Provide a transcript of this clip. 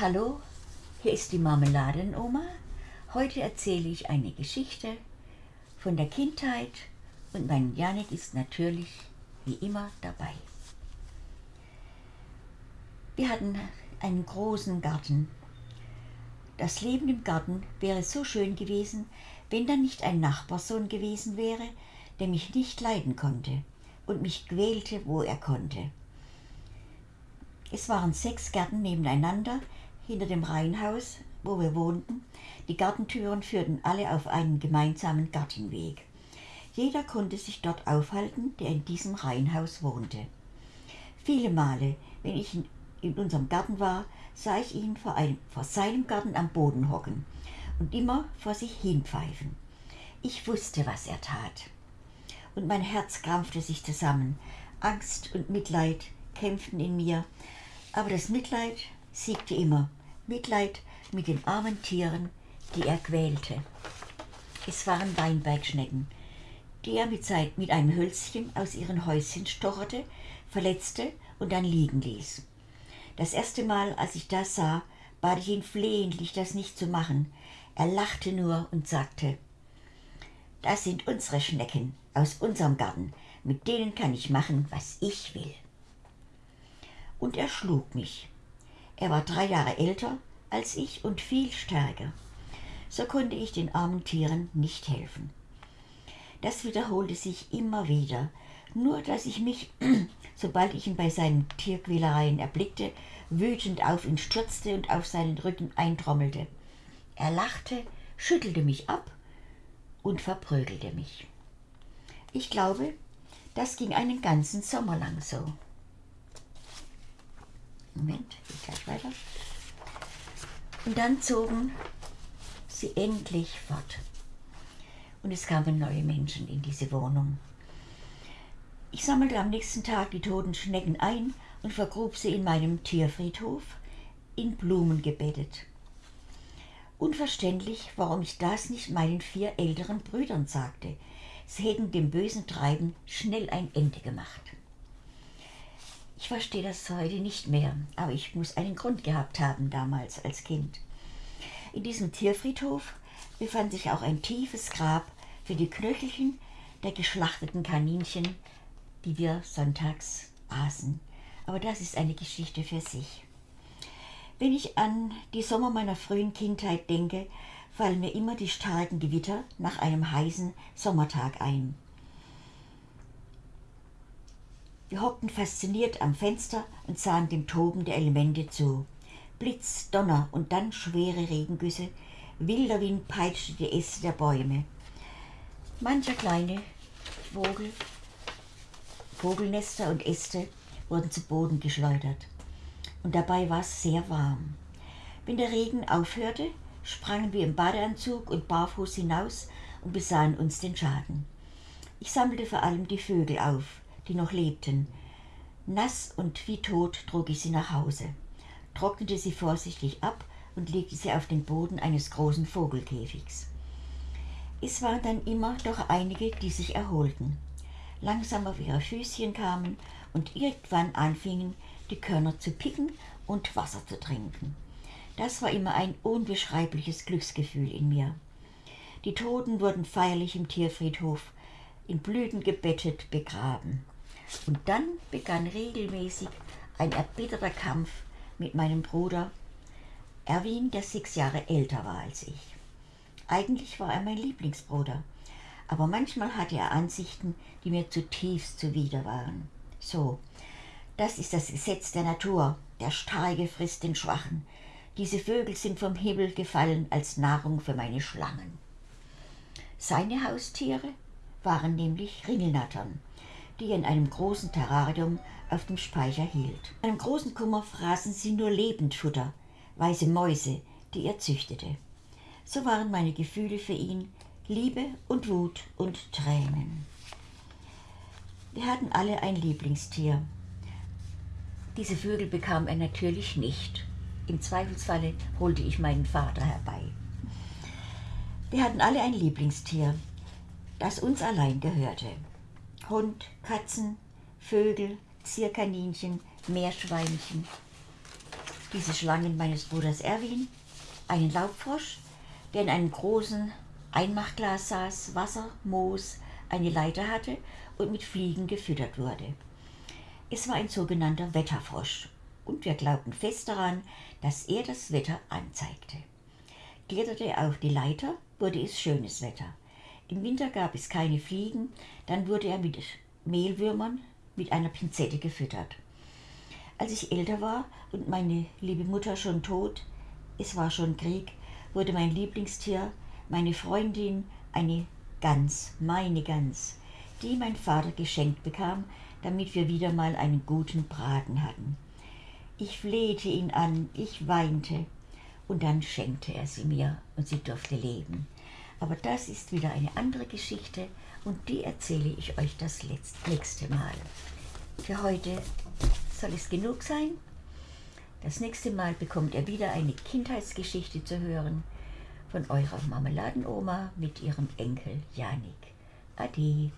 Hallo, hier ist die Marmeladenoma. Heute erzähle ich eine Geschichte von der Kindheit und mein Janik ist natürlich wie immer dabei. Wir hatten einen großen Garten. Das Leben im Garten wäre so schön gewesen, wenn da nicht ein Nachbarsohn gewesen wäre, der mich nicht leiden konnte und mich quälte, wo er konnte. Es waren sechs Gärten nebeneinander hinter dem Reihenhaus, wo wir wohnten. Die Gartentüren führten alle auf einen gemeinsamen Gartenweg. Jeder konnte sich dort aufhalten, der in diesem Reihenhaus wohnte. Viele Male, wenn ich in, unserem Garten war, sah ich ihn vor, einem, vor seinem Garten am Boden hocken und immer vor sich hinpfeifen. Ich wusste, was er tat. Und mein Herz krampfte sich zusammen. Angst und Mitleid kämpften in mir, aber das Mitleid siegte immer. Mitleid mit den armen Tieren, die er quälte. Es waren Weinbergschnecken, die er mit, mit einem Hölzchen aus ihren Häuschen stocherte, verletzte und dann liegen ließ. Das erste Mal, als ich das sah, bat ich ihn flehentlich, das nicht zu machen. Er lachte nur und sagte, das sind unsere Schnecken aus unserem Garten, mit denen kann ich machen, was ich will. Und er schlug mich. Er war drei Jahre älter als ich und viel stärker. So konnte ich den armen Tieren nicht helfen. Das wiederholte sich immer wieder, nur dass ich mich, sobald ich ihn bei seinen Tierquälereien erblickte, wütend auf ihn stürzte und auf seinen Rücken eintrommelte. Er lachte, schüttelte mich ab und verprügelte mich. Ich glaube, das ging einen ganzen Sommer lang so. Moment, geht gleich weiter. Und dann zogen sie endlich fort. Und es kamen neue Menschen in diese Wohnung. Ich sammelte am nächsten Tag die toten Schnecken ein und vergrub sie in meinem Tierfriedhof, in Blumen gebettet. Unverständlich, warum ich das nicht meinen vier älteren Brüdern sagte. Sie hätten dem bösen Treiben schnell ein Ende gemacht. Ich verstehe das heute nicht mehr, aber ich muss einen Grund gehabt haben damals als Kind. In diesem Tierfriedhof befand sich auch ein tiefes Grab für die Knöchelchen der geschlachteten Kaninchen, die wir sonntags aßen. Aber das ist eine Geschichte für sich. Wenn ich an die Sommer meiner frühen Kindheit denke, fallen mir immer die starken Gewitter nach einem heißen Sommertag ein. Wir hockten fasziniert am Fenster und sahen dem Toben der Elemente zu. Blitz, Donner und dann schwere Regengüsse, wilder Wind peitschte die Äste der Bäume. Mancher kleine Vogel, Vogelnester und Äste wurden zu Boden geschleudert. Und dabei war es sehr warm. Wenn der Regen aufhörte, sprangen wir im Badeanzug und barfuß hinaus und besahen uns den Schaden. Ich sammelte vor allem die Vögel auf, die noch lebten. Nass und wie tot trug ich sie nach Hause, trocknete sie vorsichtig ab und legte sie auf den Boden eines großen Vogelkäfigs. Es waren dann immer doch einige, die sich erholten, langsam auf ihre Füßchen kamen und irgendwann anfingen, die Körner zu picken und Wasser zu trinken. Das war immer ein unbeschreibliches Glücksgefühl in mir. Die Toten wurden feierlich im Tierfriedhof in Blüten gebettet begraben. Und dann begann regelmäßig ein erbitterter Kampf mit meinem Bruder Erwin, der sechs Jahre älter war als ich. Eigentlich war er mein Lieblingsbruder, aber manchmal hatte er Ansichten, die mir zutiefst zuwider waren. So, das ist das Gesetz der Natur. Der Starke frisst den Schwachen. Diese Vögel sind vom Himmel gefallen als Nahrung für meine Schlangen. Seine Haustiere waren nämlich Ringelnattern die er in einem großen Terrarium auf dem Speicher hielt. In einem großen Kummer fraßen sie nur Lebendfutter, weiße Mäuse, die er züchtete. So waren meine Gefühle für ihn Liebe und Wut und Tränen. Wir hatten alle ein Lieblingstier. Diese Vögel bekam er natürlich nicht. Im Zweifelsfalle holte ich meinen Vater herbei. Wir hatten alle ein Lieblingstier, das uns allein gehörte. Hund, Katzen, Vögel, Zierkaninchen, Meerschweinchen. diese Schlangen meines Bruders Erwin, einen Laubfrosch, der in einem großen Einmachglas saß, Wasser, Moos, eine Leiter hatte und mit Fliegen gefüttert wurde. Es war ein sogenannter Wetterfrosch und wir glaubten fest daran, dass er das Wetter anzeigte. Kletterte er auf die Leiter, wurde es schönes Wetter. Im Winter gab es keine Fliegen, dann wurde er mit Mehlwürmern mit einer Pinzette gefüttert. Als ich älter war und meine liebe Mutter schon tot, es war schon Krieg, wurde mein Lieblingstier, meine Freundin, eine Gans, meine Gans, die mein Vater geschenkt bekam, damit wir wieder mal einen guten Braten hatten. Ich flehte ihn an, ich weinte, und dann schenkte er sie mir und sie durfte leben. Aber das ist wieder eine andere Geschichte und die erzähle ich euch das nächste Mal. Für heute soll es genug sein. Das nächste Mal bekommt ihr wieder eine Kindheitsgeschichte zu hören von eurer Marmeladenoma mit ihrem Enkel Janik. Ade.